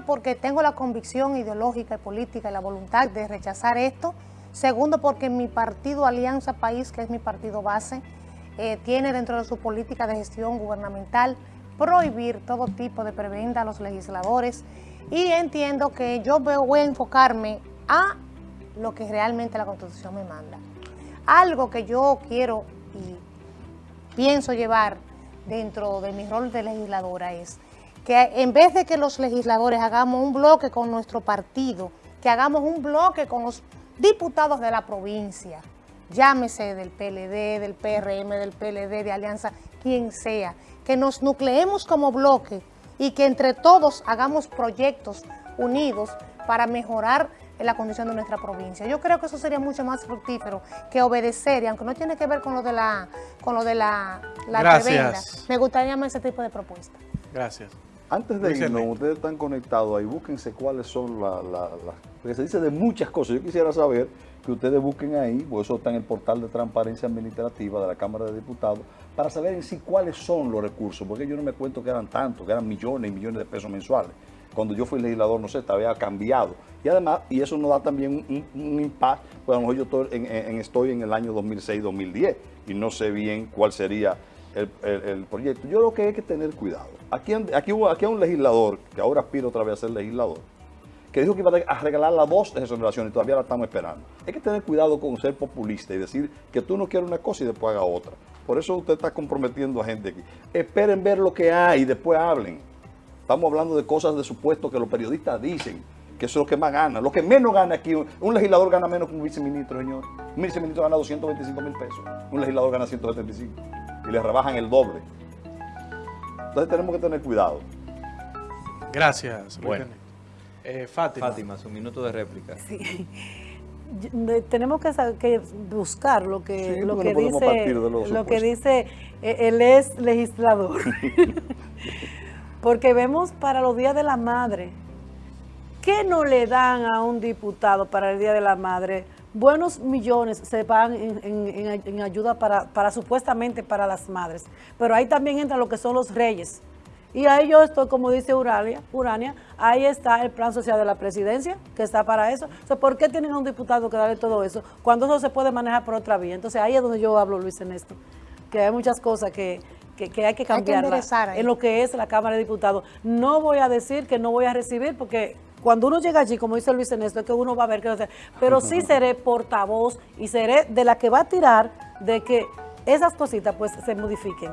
porque tengo la convicción ideológica y política y la voluntad de rechazar esto. Segundo, porque mi partido Alianza País, que es mi partido base, eh, tiene dentro de su política de gestión gubernamental prohibir todo tipo de prebenda a los legisladores y entiendo que yo voy a enfocarme a lo que realmente la Constitución me manda. Algo que yo quiero y pienso llevar dentro de mi rol de legisladora es que en vez de que los legisladores hagamos un bloque con nuestro partido, que hagamos un bloque con los diputados de la provincia, llámese del PLD, del PRM, del PLD, de Alianza, quien sea, que nos nucleemos como bloque y que entre todos hagamos proyectos unidos para mejorar la condición de nuestra provincia. Yo creo que eso sería mucho más fructífero que obedecer, y aunque no tiene que ver con lo de la con lo de la, la me gustaría más ese tipo de propuesta. Gracias. Antes de irnos, ustedes están conectados ahí, búsquense cuáles son las... La, porque se dice de muchas cosas. Yo quisiera saber que ustedes busquen ahí, pues eso está en el portal de transparencia administrativa de la Cámara de Diputados, para saber en sí cuáles son los recursos, porque yo no me cuento que eran tantos, que eran millones y millones de pesos mensuales. Cuando yo fui legislador, no sé, había cambiado. Y además, y eso nos da también un, impacto, pues a lo mejor yo estoy en, estoy en el año 2006-2010 y no sé bien cuál sería el, proyecto. Yo creo que hay que tener cuidado. Aquí, aquí, aquí hay un legislador, que ahora aspira otra vez a ser legislador, que dijo que iba a regalar la voz de exoneración y todavía la estamos esperando. Hay que tener cuidado con ser populista y decir que tú no quieres una cosa y después haga otra. Por eso usted está comprometiendo a gente aquí. Esperen ver lo que hay y después hablen. Estamos hablando de cosas de supuesto que los periodistas dicen, que eso es lo que más gana. Lo que menos gana aquí, un legislador gana menos que un viceministro, señor. Un viceministro gana 225 mil pesos, un legislador gana 175 y le rebajan el doble. Entonces tenemos que tener cuidado. Gracias. Bueno. Eh, Fátima. Fátima, su minuto de réplica. Sí. Tenemos que, buscar lo que, lo que dice, lo que dice él es legislador. Porque vemos para los días de la madre, ¿qué no le dan a un diputado para el Día de la Madre? Buenos millones se van en, ayuda para, para, supuestamente para las madres. Pero ahí también entra lo que son los reyes. Y ahí yo estoy, como dice Urania, Urania, ahí está el plan social de la presidencia, que está para eso. Entonces, ¿por qué tienen a un diputado que darle todo eso cuando eso se puede manejar por otra vía? Entonces, ahí es donde yo hablo, Luis, en esto. Que hay muchas cosas que, hay que cambiar en lo que es la Cámara de Diputados. No voy a decir que no voy a recibir, porque cuando uno llega allí, como dice Luis Ernesto, es que uno va a ver qué hacer. Pero sí seré portavoz y seré de la que va a tirar de que esas cositas pues se modifiquen.